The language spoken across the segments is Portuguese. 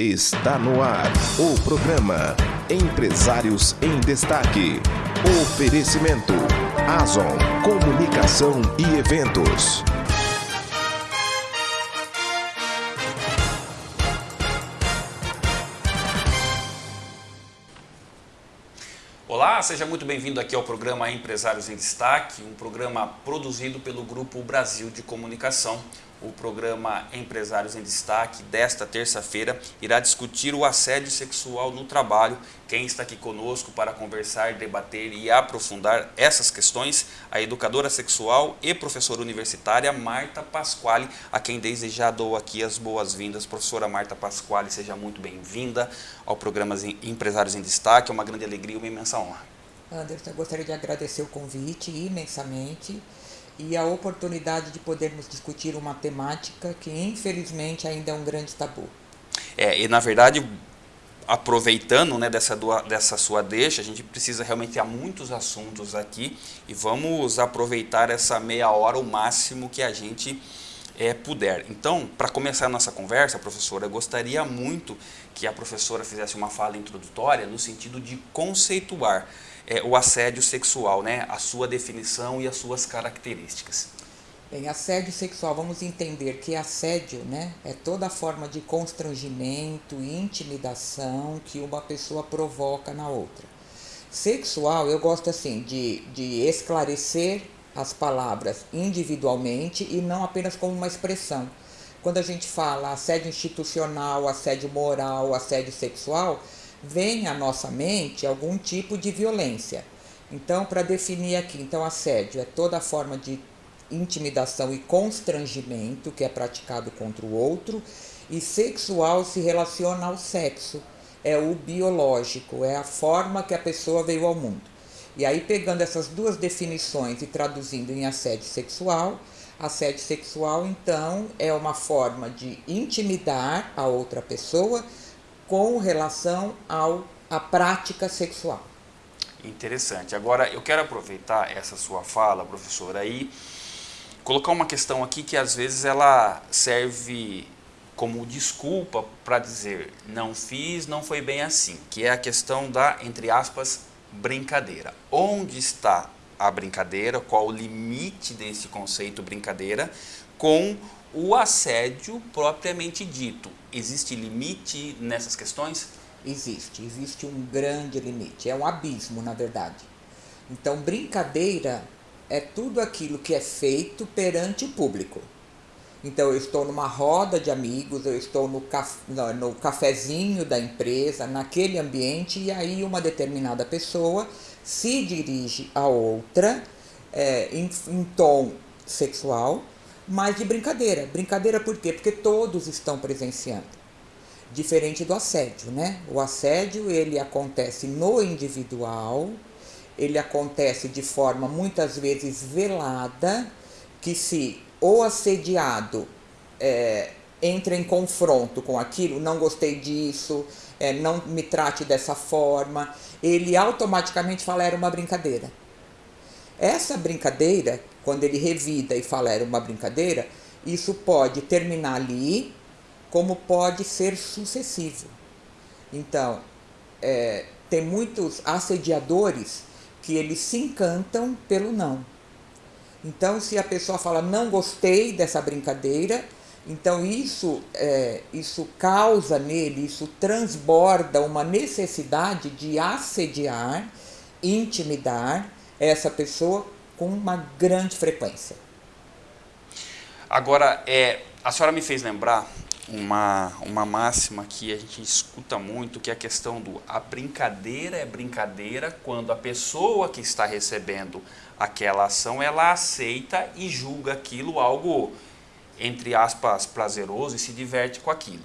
Está no ar o programa Empresários em Destaque. Oferecimento Azon Comunicação e Eventos. Olá, seja muito bem-vindo aqui ao programa Empresários em Destaque, um programa produzido pelo Grupo Brasil de Comunicação. O programa Empresários em Destaque desta terça-feira irá discutir o assédio sexual no trabalho. Quem está aqui conosco para conversar, debater e aprofundar essas questões, a educadora sexual e professora universitária Marta Pasquale, a quem desde já dou aqui as boas-vindas. Professora Marta Pasquale, seja muito bem-vinda ao programa Empresários em Destaque. É uma grande alegria e uma imensa honra. Anderson, eu gostaria de agradecer o convite imensamente e a oportunidade de podermos discutir uma temática que infelizmente ainda é um grande tabu. É, e na verdade, aproveitando né, dessa, dessa sua deixa, a gente precisa realmente há muitos assuntos aqui e vamos aproveitar essa meia hora o máximo que a gente é, puder. Então, para começar a nossa conversa, professora, eu gostaria muito que a professora fizesse uma fala introdutória no sentido de conceituar é, o assédio sexual, né? a sua definição e as suas características. Bem, assédio sexual, vamos entender que assédio né, é toda forma de constrangimento intimidação que uma pessoa provoca na outra. Sexual, eu gosto assim de, de esclarecer as palavras individualmente e não apenas como uma expressão. Quando a gente fala assédio institucional, assédio moral, assédio sexual, vem à nossa mente algum tipo de violência. Então, para definir aqui, então assédio é toda forma de intimidação e constrangimento que é praticado contra o outro, e sexual se relaciona ao sexo, é o biológico, é a forma que a pessoa veio ao mundo. E aí, pegando essas duas definições e traduzindo em assédio sexual, assédio sexual, então, é uma forma de intimidar a outra pessoa com relação ao, à prática sexual. Interessante. Agora, eu quero aproveitar essa sua fala, professora, e colocar uma questão aqui que às vezes ela serve como desculpa para dizer não fiz, não foi bem assim, que é a questão da, entre aspas, brincadeira. Onde está a brincadeira, qual o limite desse conceito brincadeira com o assédio propriamente dito. Existe limite nessas questões? Existe, existe um grande limite, é um abismo, na verdade. Então, brincadeira é tudo aquilo que é feito perante o público. Então, eu estou numa roda de amigos, eu estou no, caf no, cafezinho da empresa, naquele ambiente, e aí uma determinada pessoa se dirige a outra é, em, em tom sexual, mas de brincadeira. Brincadeira por quê? Porque todos estão presenciando. Diferente do assédio, né? O assédio, ele acontece no individual, ele acontece de forma muitas vezes velada, que se o assediado é, entra em confronto com aquilo, não gostei disso, é, não me trate dessa forma, ele automaticamente fala era uma brincadeira. Essa brincadeira quando ele revida e fala era uma brincadeira, isso pode terminar ali, como pode ser sucessivo. Então, é, tem muitos assediadores que eles se encantam pelo não. Então, se a pessoa fala não gostei dessa brincadeira, então isso, é, isso causa nele, isso transborda uma necessidade de assediar, intimidar essa pessoa com uma grande frequência. Agora, é, a senhora me fez lembrar uma, uma máxima que a gente escuta muito, que é a questão do a brincadeira é brincadeira quando a pessoa que está recebendo aquela ação, ela aceita e julga aquilo algo, entre aspas, prazeroso e se diverte com aquilo.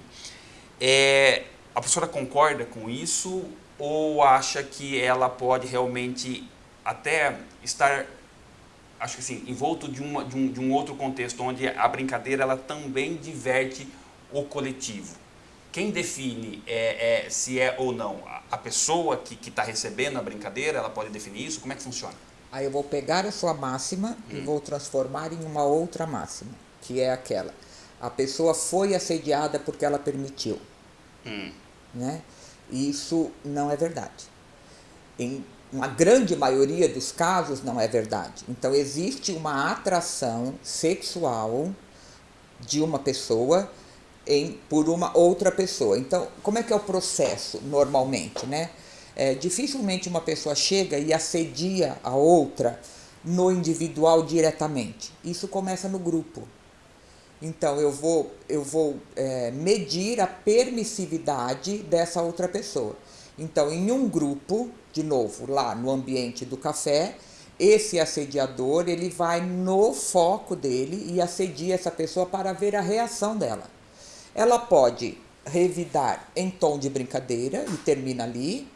É, a professora concorda com isso ou acha que ela pode realmente até estar acho que assim, envolto de, uma, de, um, de um outro contexto, onde a brincadeira ela também diverte o coletivo. Quem define é, é, se é ou não? A pessoa que está recebendo a brincadeira, ela pode definir isso? Como é que funciona? Aí eu vou pegar a sua máxima hum. e vou transformar em uma outra máxima, que é aquela. A pessoa foi assediada porque ela permitiu. Hum. Né? Isso não é verdade. Em uma grande maioria dos casos não é verdade. Então existe uma atração sexual de uma pessoa em, por uma outra pessoa. Então, como é que é o processo normalmente, né? É, dificilmente uma pessoa chega e assedia a outra no individual diretamente. Isso começa no grupo. Então eu vou, eu vou é, medir a permissividade dessa outra pessoa. Então, em um grupo, de novo, lá no ambiente do café, esse assediador ele vai no foco dele e assedia essa pessoa para ver a reação dela. Ela pode revidar em tom de brincadeira e termina ali,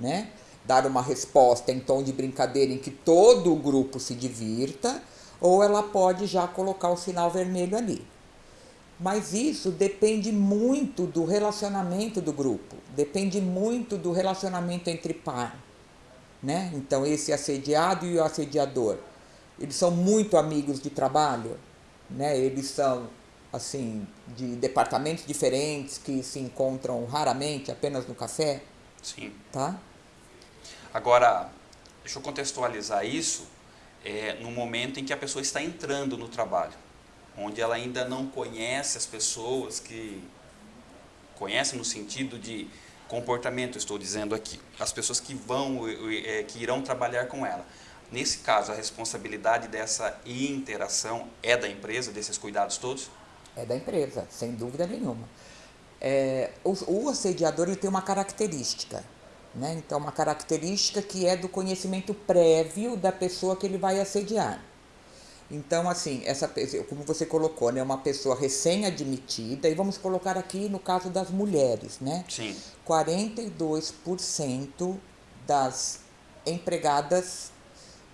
né? Dar uma resposta em tom de brincadeira em que todo o grupo se divirta, ou ela pode já colocar o sinal vermelho ali. Mas isso depende muito do relacionamento do grupo, depende muito do relacionamento entre par. Né? Então, esse assediado e o assediador, eles são muito amigos de trabalho, né? eles são assim de departamentos diferentes que se encontram raramente apenas no café. Sim. Tá? Agora, deixa eu contextualizar isso é, no momento em que a pessoa está entrando no trabalho onde ela ainda não conhece as pessoas que conhece no sentido de comportamento, estou dizendo aqui, as pessoas que vão, é, que irão trabalhar com ela. Nesse caso, a responsabilidade dessa interação é da empresa, desses cuidados todos? É da empresa, sem dúvida nenhuma. É, o, o assediador ele tem uma característica, né? então uma característica que é do conhecimento prévio da pessoa que ele vai assediar. Então, assim, essa como você colocou, né, uma pessoa recém-admitida, e vamos colocar aqui no caso das mulheres, né? Sim. 42% das empregadas,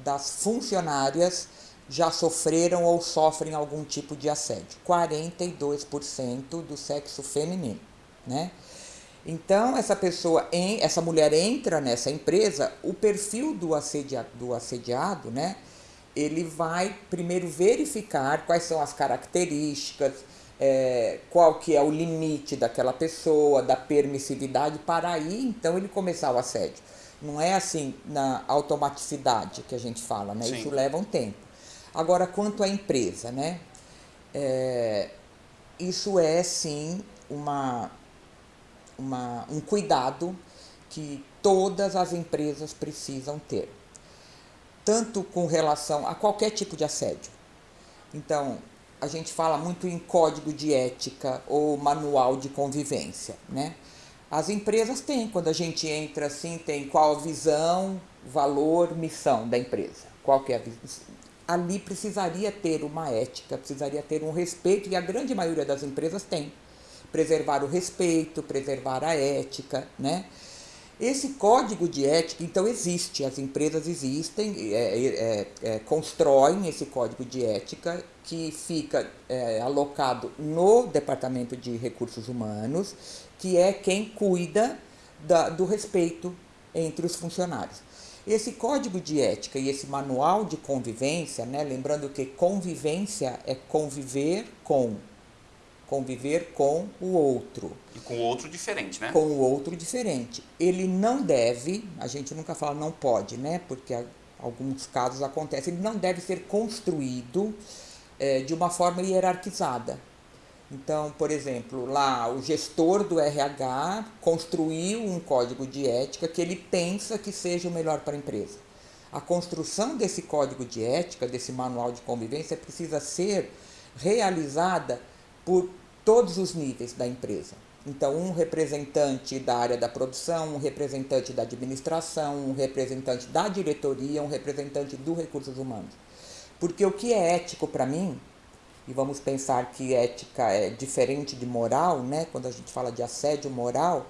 das funcionárias já sofreram ou sofrem algum tipo de assédio. 42% do sexo feminino, né? Então, essa pessoa, essa mulher entra nessa empresa, o perfil do, assedia, do assediado, né? Ele vai primeiro verificar quais são as características, é, qual que é o limite daquela pessoa, da permissividade, para aí então ele começar o assédio. Não é assim na automaticidade que a gente fala, né? Isso leva um tempo. Agora, quanto à empresa, né? É, isso é sim uma, uma, um cuidado que todas as empresas precisam ter tanto com relação a qualquer tipo de assédio. Então, a gente fala muito em código de ética ou manual de convivência, né? As empresas têm, quando a gente entra assim, tem qual a visão, valor, missão da empresa. Qual que é a? Ali precisaria ter uma ética, precisaria ter um respeito, e a grande maioria das empresas tem. Preservar o respeito, preservar a ética, né? Esse código de ética, então, existe, as empresas existem, é, é, é, constroem esse código de ética que fica é, alocado no Departamento de Recursos Humanos, que é quem cuida da, do respeito entre os funcionários. Esse código de ética e esse manual de convivência, né, lembrando que convivência é conviver com, conviver com o outro. E com o outro diferente, né? Com o outro diferente. Ele não deve, a gente nunca fala não pode, né? Porque alguns casos acontecem, ele não deve ser construído é, de uma forma hierarquizada. Então, por exemplo, lá o gestor do RH construiu um código de ética que ele pensa que seja o melhor para a empresa. A construção desse código de ética, desse manual de convivência, precisa ser realizada por todos os níveis da empresa. Então, um representante da área da produção, um representante da administração, um representante da diretoria, um representante do recursos humanos. Porque o que é ético para mim, e vamos pensar que ética é diferente de moral, né? quando a gente fala de assédio moral,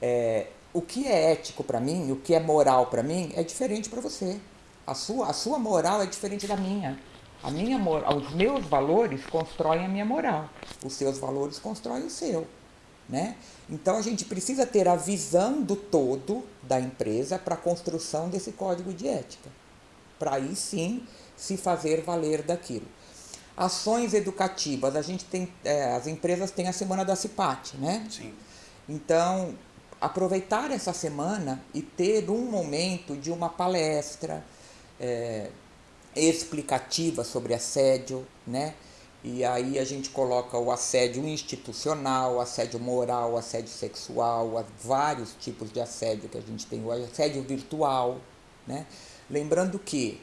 é, o que é ético para mim, o que é moral para mim, é diferente para você. A sua, a sua moral é diferente da minha. A minha os meus valores constroem a minha moral. Os seus valores constroem o seu. Né? Então a gente precisa ter a visão do todo da empresa para a construção desse código de ética. Para aí sim se fazer valer daquilo. Ações educativas, a gente tem, é, as empresas têm a semana da CIPAT, né? Sim. Então, aproveitar essa semana e ter um momento de uma palestra é, explicativa sobre assédio, né? E aí a gente coloca o assédio institucional, assédio moral, assédio sexual, vários tipos de assédio que a gente tem, o assédio virtual, né? Lembrando que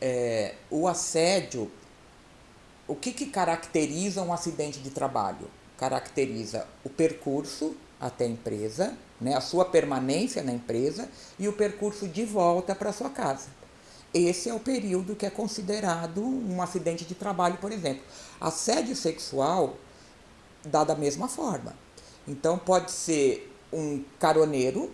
é, o assédio, o que, que caracteriza um acidente de trabalho? Caracteriza o percurso até a empresa, né, a sua permanência na empresa e o percurso de volta para sua casa. Esse é o período que é considerado um acidente de trabalho, por exemplo. Assédio sexual dá da mesma forma. Então pode ser um caroneiro,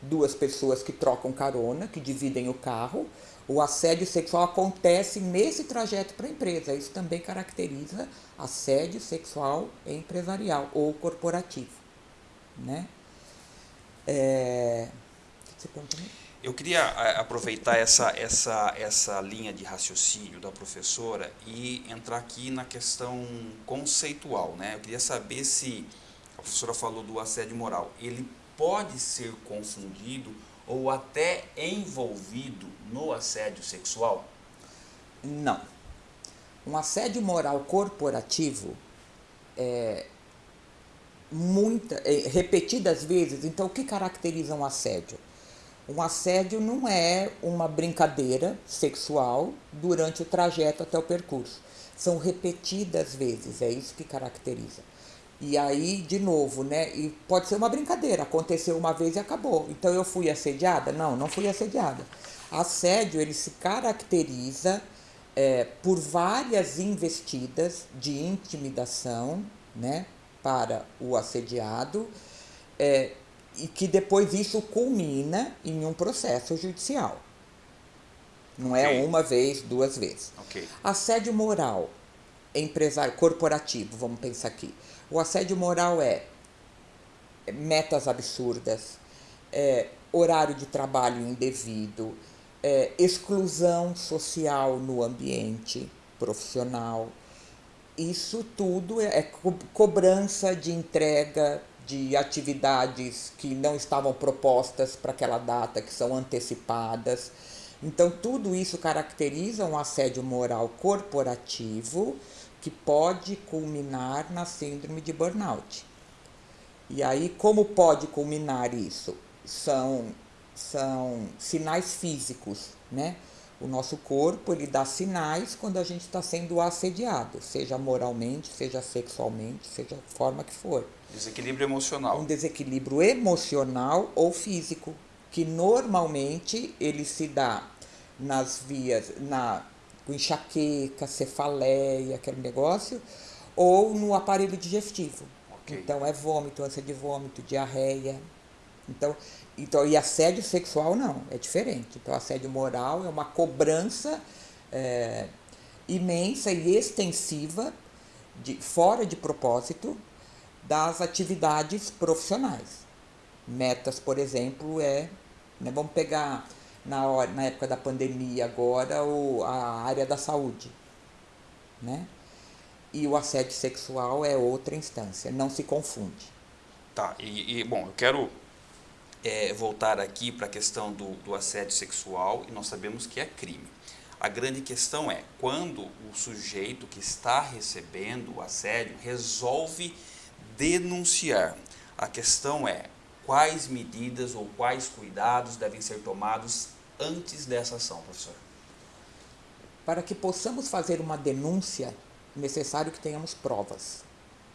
duas pessoas que trocam carona, que dividem o carro. O assédio sexual acontece nesse trajeto para a empresa. Isso também caracteriza assédio sexual empresarial ou corporativo. Né? É... Você eu queria aproveitar essa, essa, essa linha de raciocínio da professora e entrar aqui na questão conceitual. Né? Eu queria saber se a professora falou do assédio moral. Ele pode ser confundido ou até envolvido no assédio sexual? Não. Um assédio moral corporativo é, muita, é, repetidas vezes. Então, o que caracteriza um assédio? Um assédio não é uma brincadeira sexual durante o trajeto até o percurso. São repetidas vezes, é isso que caracteriza. E aí, de novo, né? E pode ser uma brincadeira, aconteceu uma vez e acabou. Então eu fui assediada? Não, não fui assediada. Assédio, ele se caracteriza é, por várias investidas de intimidação, né? Para o assediado. É, e que depois isso culmina em um processo judicial. Não é okay. é uma vez, duas vezes. Okay. Assédio moral, empresário corporativo, vamos pensar aqui. O assédio moral é metas absurdas, é, horário de trabalho indevido, é, exclusão social no ambiente profissional. Isso tudo é, é co cobrança de entrega de atividades que não estavam propostas para aquela data, que são antecipadas. Então, tudo isso caracteriza um assédio moral corporativo que pode culminar na síndrome de burnout. E aí, como pode culminar isso? São, são sinais físicos, né? O nosso corpo ele dá sinais quando a gente está sendo assediado, seja moralmente, seja sexualmente, seja a forma que for. Desequilíbrio emocional. Um desequilíbrio emocional ou físico, que normalmente ele se dá nas vias, na enxaqueca, cefaleia, aquele negócio, ou no aparelho digestivo. Okay. Então é vômito, ânsia de vômito, diarreia. Então, então, e assédio sexual não, é diferente. Então, assédio moral é uma cobrança é, imensa e extensiva, de, fora de propósito, das atividades profissionais. Metas, por exemplo, é. Né, vamos pegar na, hora, na época da pandemia agora o, a área da saúde. Né? E o assédio sexual é outra instância, não se confunde. Tá, e, e bom, eu quero é, voltar aqui para a questão do, do assédio sexual e nós sabemos que é crime. A grande questão é quando o sujeito que está recebendo o assédio resolve denunciar. A questão é quais medidas ou quais cuidados devem ser tomados antes dessa ação, professor? Para que possamos fazer uma denúncia, é necessário que tenhamos provas,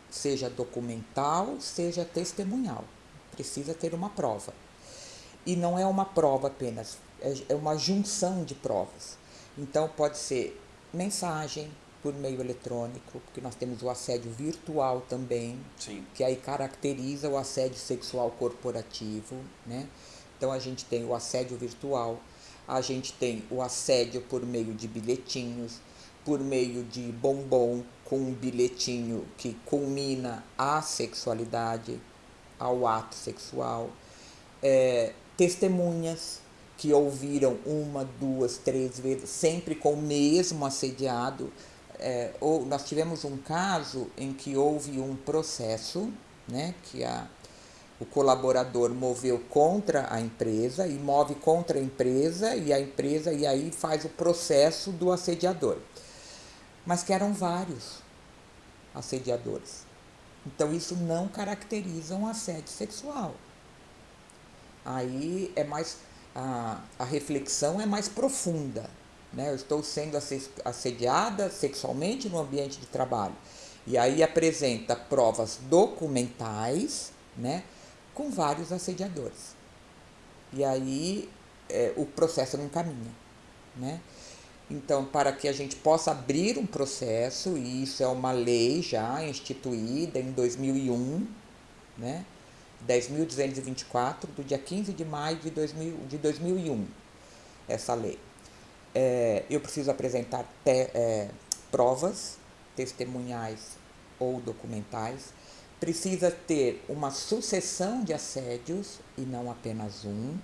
seja documental, seja testemunhal precisa ter uma prova. E não é uma prova apenas, é, é uma junção de provas. Então pode ser mensagem por meio eletrônico, porque nós temos o assédio virtual também, Sim. que aí caracteriza o assédio sexual corporativo, né? Então a gente tem o assédio virtual, a gente tem o assédio por meio de bilhetinhos, por meio de bombom com um bilhetinho que culmina a sexualidade, ao ato sexual, é, testemunhas que ouviram uma, duas, três vezes, sempre com o mesmo assediado. É, ou nós tivemos um caso em que houve um processo, né, que a, o colaborador moveu contra a empresa e move contra a empresa e a empresa e aí faz o processo do assediador. Mas que eram vários assediadores. Então isso não caracteriza um assédio sexual. Aí é mais a, a reflexão é mais profunda. Né? Eu estou sendo assediada sexualmente no ambiente de trabalho. E aí apresenta provas documentais, né? com vários assediadores. E aí é, o processo não caminha. Né? Então, para que a gente possa abrir um processo, e isso é uma lei já instituída em 2001, né? 10.224, do dia 15 de maio de, 2000, de 2001, essa lei. É, eu preciso apresentar te, é, provas testemunhais ou documentais precisa ter uma sucessão de assédios e não apenas um.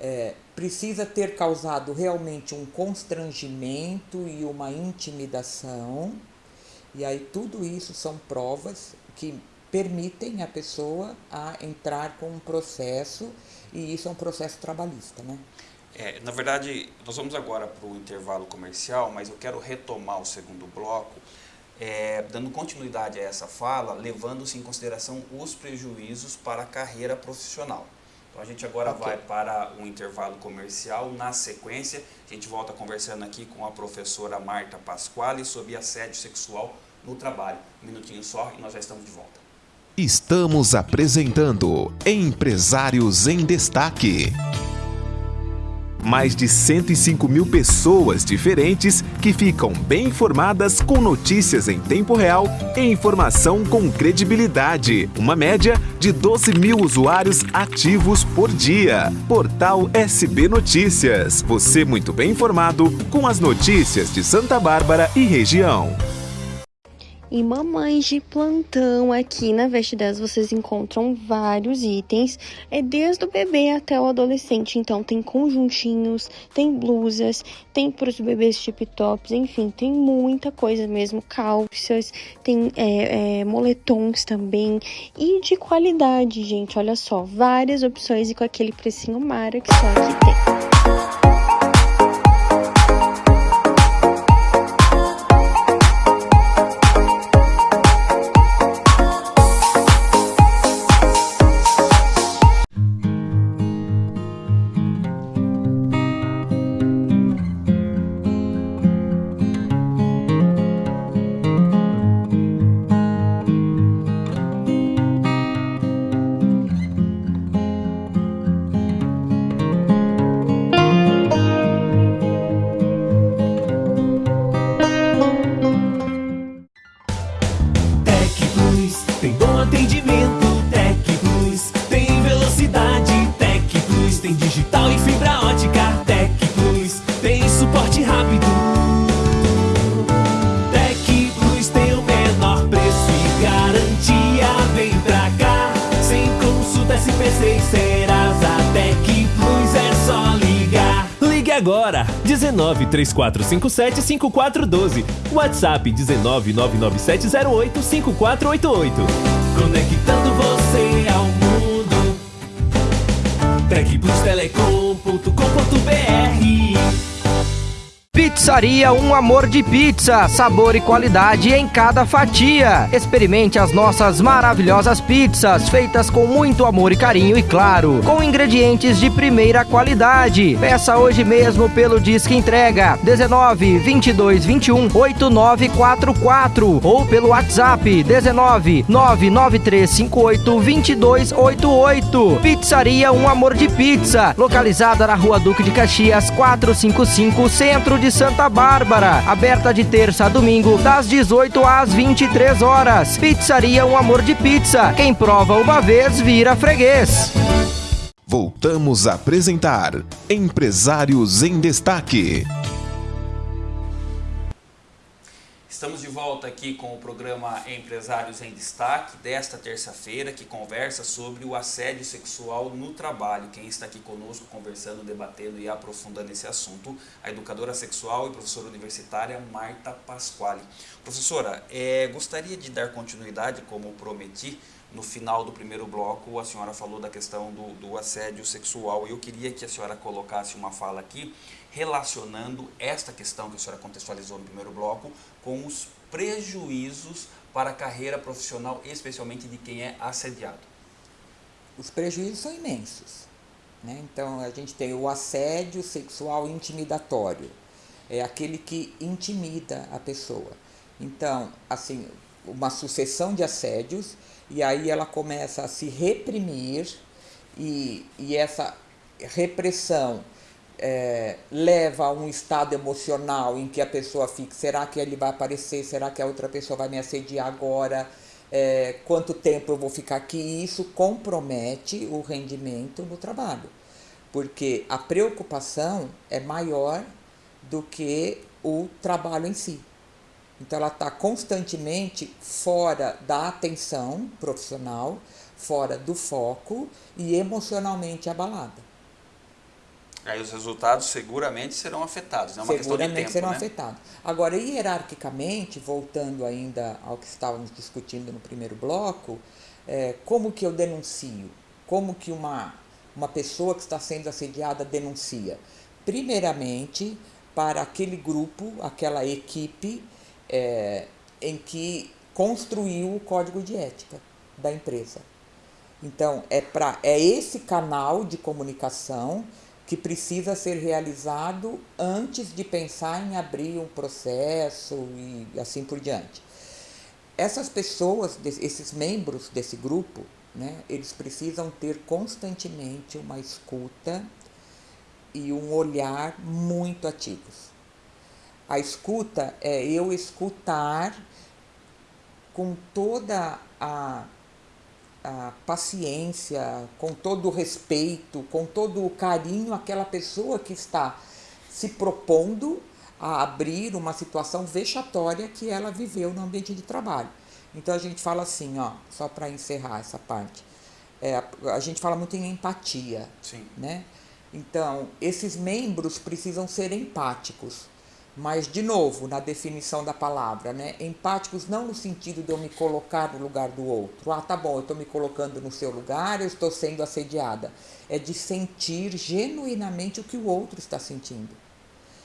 É, precisa ter causado realmente um constrangimento e uma intimidação. E aí tudo isso são provas que permitem a pessoa a entrar com um processo e isso é um processo trabalhista, né? É, na verdade, nós vamos agora para o intervalo comercial, mas eu quero retomar o segundo bloco é, dando continuidade a essa fala, levando-se em consideração os prejuízos para a carreira profissional. Então a gente agora okay. vai para um intervalo comercial. Na sequência, a gente volta conversando aqui com a professora Marta Pasquale sobre assédio sexual no trabalho. Um minutinho só e nós já estamos de volta. Estamos apresentando Empresários em Destaque mais de 105 mil pessoas diferentes que ficam bem informadas com notícias em tempo real e informação com credibilidade. Uma média de 12 mil usuários ativos por dia. Portal SB Notícias. Você muito bem informado com as notícias de Santa Bárbara e região. E mamães de plantão aqui na Veste 10 vocês encontram vários itens, é desde o bebê até o adolescente. Então tem conjuntinhos, tem blusas, tem para os bebês tip tops, enfim, tem muita coisa mesmo, calças, tem é, é, moletons também e de qualidade, gente. Olha só, várias opções e com aquele precinho mara que só aqui tem. Agora. 19 3457 5412. WhatsApp 19 99708 5488. Conectando você ao mundo. Tecplustelecom.com.br Pizzaria Um Amor de Pizza, sabor e qualidade em cada fatia. Experimente as nossas maravilhosas pizzas, feitas com muito amor e carinho e claro, com ingredientes de primeira qualidade. Peça hoje mesmo pelo Disque Entrega 19 22 21 8944 ou pelo WhatsApp 19 99358 2288. Pizzaria Um Amor de Pizza, localizada na Rua Duque de Caxias 455, Centro de Santa Bárbara, aberta de terça a domingo, das 18 às 23 horas. Pizzaria Um Amor de Pizza. Quem prova uma vez vira freguês. Voltamos a apresentar Empresários em Destaque. Volta aqui com o programa Empresários em Destaque desta terça-feira, que conversa sobre o assédio sexual no trabalho. Quem está aqui conosco conversando, debatendo e aprofundando esse assunto, a educadora sexual e professora universitária Marta Pasquale. Professora, é, gostaria de dar continuidade, como prometi, no final do primeiro bloco, a senhora falou da questão do, do assédio sexual e eu queria que a senhora colocasse uma fala aqui relacionando esta questão que a senhora contextualizou no primeiro bloco com os prejuízos para a carreira profissional, especialmente de quem é assediado. Os prejuízos são imensos. Né? Então, a gente tem o assédio sexual intimidatório, é aquele que intimida a pessoa. Então, assim, uma sucessão de assédios e aí ela começa a se reprimir e, e essa repressão é, leva a um estado emocional em que a pessoa fica, será que ele vai aparecer, será que a outra pessoa vai me assediar agora, é, quanto tempo eu vou ficar aqui, isso compromete o rendimento no trabalho, porque a preocupação é maior do que o trabalho em si. Então ela está constantemente fora da atenção profissional, fora do foco e emocionalmente abalada. Aí os resultados seguramente serão afetados, é uma seguramente questão de tempo, serão né? afetados. Agora, hierarquicamente, voltando ainda ao que estávamos discutindo no primeiro bloco, é, como que eu denuncio? Como que uma, uma pessoa que está sendo assediada denuncia? Primeiramente, para aquele grupo, aquela equipe é, em que construiu o código de ética da empresa. Então, é, pra, é esse canal de comunicação que precisa ser realizado antes de pensar em abrir um processo e assim por diante. Essas pessoas, esses membros desse grupo, né, eles precisam ter constantemente uma escuta e um olhar muito ativos. A escuta é eu escutar com toda a, a paciência, com todo o respeito, com todo o carinho aquela pessoa que está se propondo a abrir uma situação vexatória que ela viveu no ambiente de trabalho. Então a gente fala assim, ó, só para encerrar essa parte, é, a gente fala muito em empatia, Sim. né? Então esses membros precisam ser empáticos. Mas, de novo, na definição da palavra, né? empáticos não no sentido de eu me colocar no lugar do outro. Ah, tá bom, eu estou me colocando no seu lugar, eu estou sendo assediada. É de sentir genuinamente o que o outro está sentindo.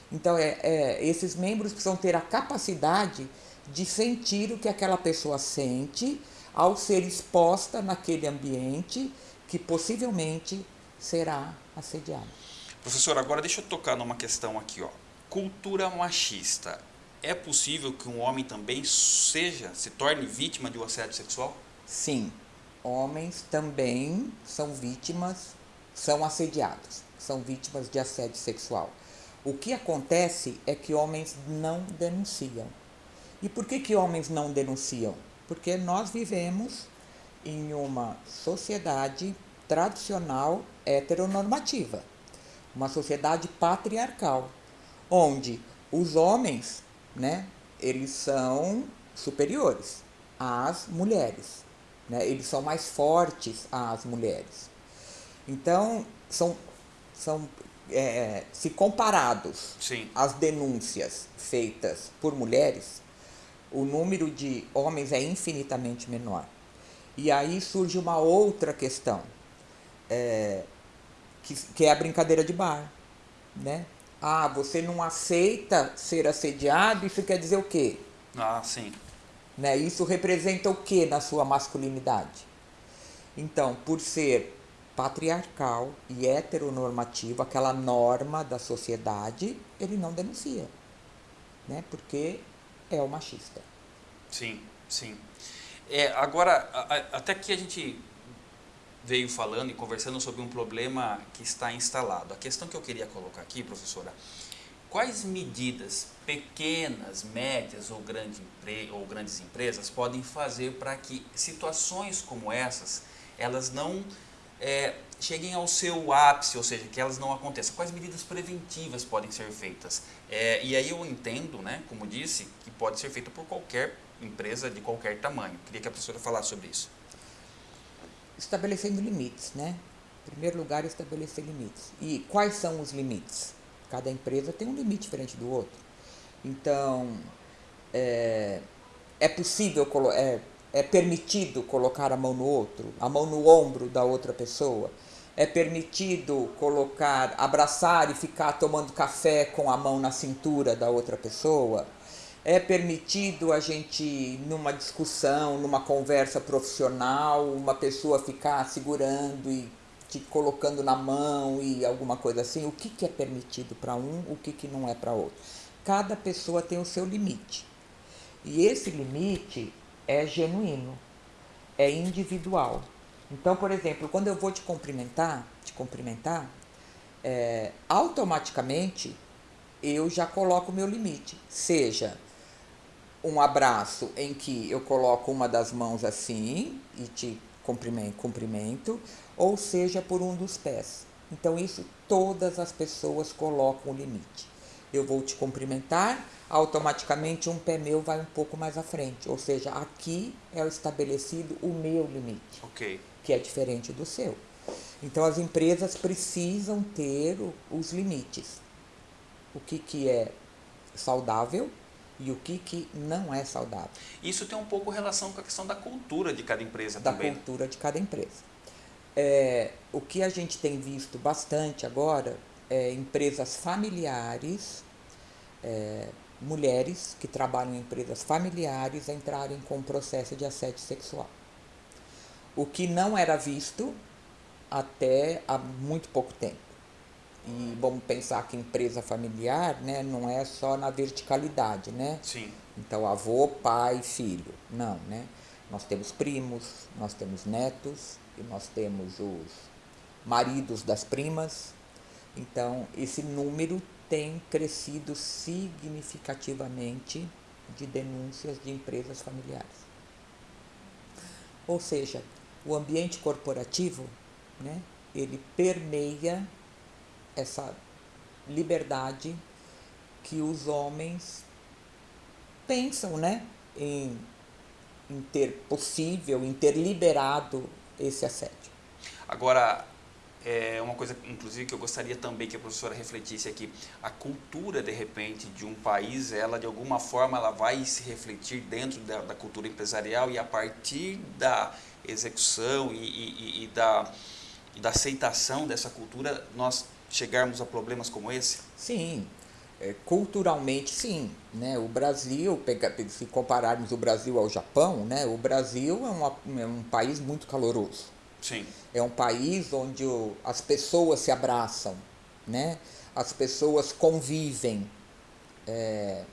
Então, é, é, esses membros precisam ter a capacidade de sentir o que aquela pessoa sente ao ser exposta naquele ambiente que possivelmente será assediada. Professor, agora deixa eu tocar numa questão aqui, ó. Cultura machista. É possível que um homem também seja, se torne vítima de um assédio sexual? Sim, homens também são vítimas, são assediados, são vítimas de assédio sexual. O que acontece é que homens não denunciam. E por que, que homens não denunciam? Porque nós vivemos em uma sociedade tradicional heteronormativa, uma sociedade patriarcal, onde os homens, né, eles são superiores às mulheres, né, eles são mais fortes às mulheres. Então, são, são é, se comparados Sim. as denúncias feitas por mulheres, o número de homens é infinitamente menor. E aí surge uma outra questão, é, que, que é a brincadeira de bar. Né? Ah, você não aceita ser assediado, isso quer dizer o quê? Ah, sim. Né? Isso representa o que na sua masculinidade? Então, por ser patriarcal e heteronormativo, aquela norma da sociedade, ele não denuncia, né? Porque é o machista. Sim, sim. É, agora, a, a, até que a gente veio falando e conversando sobre um problema que está instalado. A questão que eu queria colocar aqui, professora, quais medidas pequenas, médias ou, grande, ou grandes empresas podem fazer para que situações como essas, elas não é, cheguem ao seu ápice, ou seja, que elas não aconteçam. Quais medidas preventivas podem ser feitas? É, e aí eu entendo, né, como disse, que pode ser feita por qualquer empresa de qualquer tamanho. Queria que a professora falasse sobre isso. Estabelecendo limites, né? Em primeiro lugar, estabelecer limites. E quais são os limites? Cada empresa tem um limite diferente do outro. Então, é, é possível, é, É permitido colocar a mão no outro, a mão no ombro da outra pessoa? É permitido colocar, abraçar e ficar tomando café com a mão na cintura da outra pessoa? É permitido a gente, numa discussão, numa conversa profissional, uma pessoa ficar segurando e te colocando na mão e alguma coisa assim? O que, que é permitido para um, o que, que não é para outro? Cada pessoa tem o seu limite. E esse limite é genuíno, é individual. Então, por exemplo, quando eu vou te cumprimentar, te cumprimentar, é, automaticamente eu já coloco o meu limite. Seja um abraço em que eu coloco uma das mãos assim e te cumprimento, cumprimento ou seja por um dos pés. Então, isso todas as pessoas colocam o limite. Eu vou te cumprimentar, automaticamente um pé meu vai um pouco mais à frente. Ou seja, aqui é estabelecido o meu limite. Ok que é diferente do seu. Então as empresas precisam ter os limites. O que, que é saudável e o que, que não é saudável. Isso tem um pouco relação com a questão da cultura de cada empresa da também. Da cultura de cada empresa. É, o que a gente tem visto bastante agora é empresas familiares, é, mulheres que trabalham em empresas familiares entrarem com processo de assédio sexual o que não era visto até há muito pouco tempo. E vamos pensar que empresa familiar né, não é só na verticalidade, né? Sim. Então, avô, pai, filho. Não, né? Nós temos primos, nós temos netos, e nós temos os maridos das primas. Então, esse número tem crescido significativamente de denúncias de empresas familiares. Ou seja, o ambiente corporativo, né, ele permeia essa liberdade que os homens pensam, né, em, em ter possível, em ter liberado esse assédio. Agora, é uma coisa, inclusive, que eu gostaria também que a professora refletisse aqui. A cultura, de repente, de um país, ela, de alguma forma, ela vai se refletir dentro da, da cultura empresarial e a partir da execução e, e, e, da, e da aceitação dessa cultura, nós chegarmos a problemas como esse? Sim, é, culturalmente sim. Né? O Brasil, se compararmos o Brasil ao Japão, né? o Brasil é, uma, é um país muito caloroso. Sim. É um país onde o, as pessoas se abraçam, né? as pessoas convivem. É,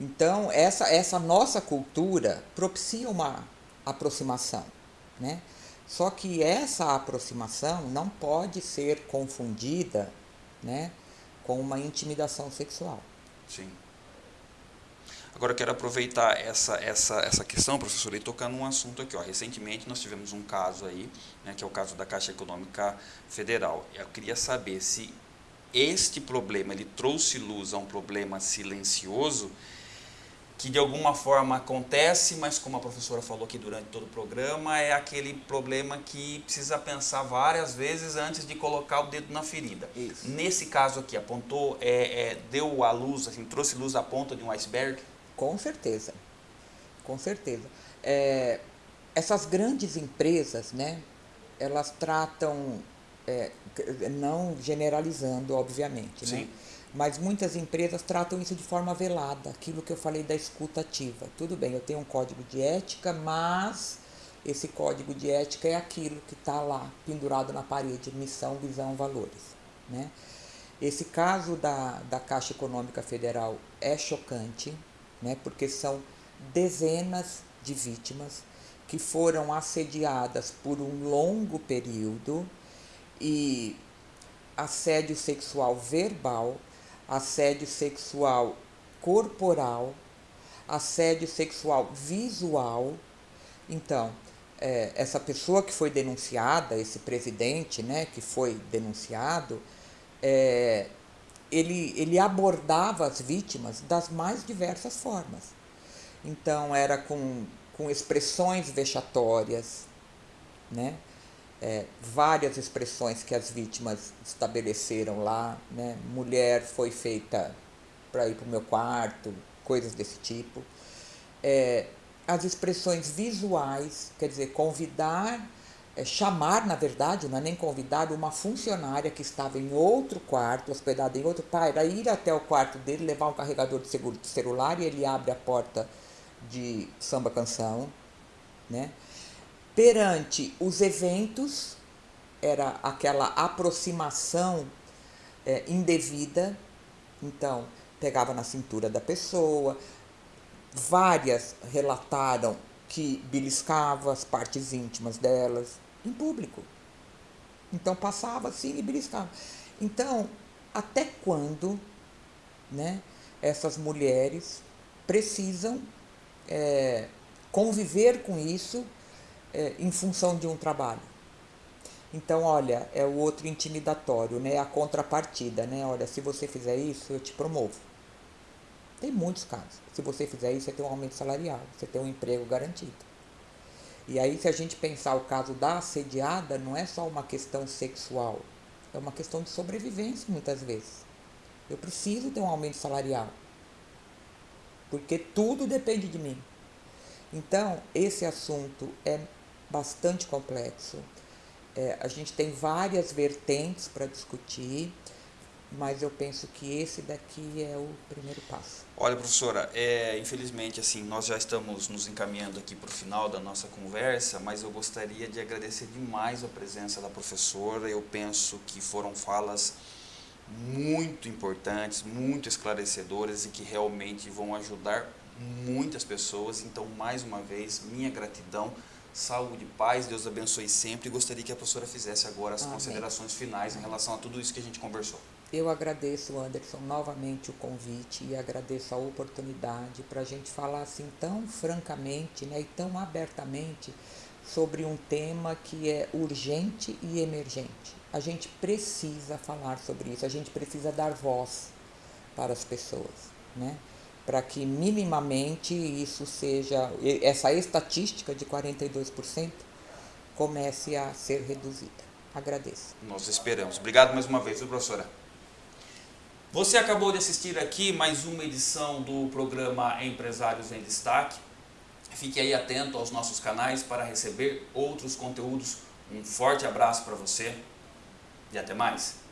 então, essa, essa nossa cultura propicia uma aproximação. Né? Só que essa aproximação não pode ser confundida né, com uma intimidação sexual. Sim. Agora eu quero aproveitar essa, essa, essa questão, professor, e tocar num assunto aqui. Ó. Recentemente nós tivemos um caso aí, né, que é o caso da Caixa Econômica Federal. Eu queria saber se este problema ele trouxe luz a um problema silencioso que de alguma forma acontece, mas como a professora falou aqui durante todo o programa, é aquele problema que precisa pensar várias vezes antes de colocar o dedo na ferida. Isso. Nesse caso aqui, apontou, é, é, deu a luz, assim, trouxe luz à ponta de um iceberg? Com certeza, com certeza. É, essas grandes empresas, né, elas tratam, é, não generalizando, obviamente, né? Sim. né? Mas muitas empresas tratam isso de forma velada, aquilo que eu falei da escuta ativa. Tudo bem, eu tenho um código de ética, mas esse código de ética é aquilo que está lá, pendurado na parede, missão, visão, valores. Né? Esse caso da, da Caixa Econômica Federal é chocante, né? porque são dezenas de vítimas que foram assediadas por um longo período e assédio sexual verbal, assédio sexual corporal, assédio sexual visual. Então, é, essa pessoa que foi denunciada, esse presidente né, que foi denunciado, é, ele, ele abordava as vítimas das mais diversas formas. Então, era com, com expressões vexatórias, né? É, várias expressões que as vítimas estabeleceram lá, né? Mulher foi feita para ir para o meu quarto, coisas desse tipo. É, as expressões visuais, quer dizer, convidar, é, chamar, na verdade, não é nem convidar, uma funcionária que estava em outro quarto, hospedada em outro para ir até o quarto dele, levar um carregador de, seguro, de celular e ele abre a porta de samba canção, né? Perante os eventos, era aquela aproximação é, indevida, então pegava na cintura da pessoa, várias relataram que beliscava as partes íntimas delas em público. Então passava assim e beliscava. Então, até quando né, essas mulheres precisam é, conviver com isso é, em função de um trabalho? Então, olha, é o outro intimidatório, né? A contrapartida, né? Olha, se você fizer isso, eu te promovo. Tem muitos casos. Se você fizer isso, você tem um aumento salarial, você tem um emprego garantido. E aí, se a gente pensar o caso da assediada, não é só uma questão sexual, é uma questão de sobrevivência muitas vezes. Eu preciso ter um aumento salarial, porque tudo depende de mim. Então, esse assunto é bastante complexo. É, a gente tem várias vertentes para discutir mas eu penso que esse daqui é o primeiro passo. Olha, professora, é, infelizmente, assim, nós já estamos nos encaminhando aqui para o final da nossa conversa, mas eu gostaria de agradecer demais a presença da professora. Eu penso que foram falas muito importantes, muito esclarecedoras e que realmente vão ajudar muitas pessoas. Então, mais uma vez, minha gratidão saúde, paz, Deus abençoe sempre. E gostaria que a professora fizesse agora as Amém. considerações finais em relação a tudo isso que a gente conversou. Eu agradeço, Anderson, novamente o convite e agradeço a oportunidade para a gente falar assim tão francamente né, e tão abertamente sobre um tema que é urgente e emergente. A gente precisa falar sobre isso, a gente precisa dar voz para as pessoas, né? Para que minimamente isso seja, essa estatística de 42% comece a ser reduzida. Agradeço. Nós esperamos. Obrigado mais uma vez, professora? Você acabou de assistir aqui mais uma edição do programa Empresários em Destaque. Fique aí atento aos nossos canais para receber outros conteúdos. Um forte abraço para você e até mais.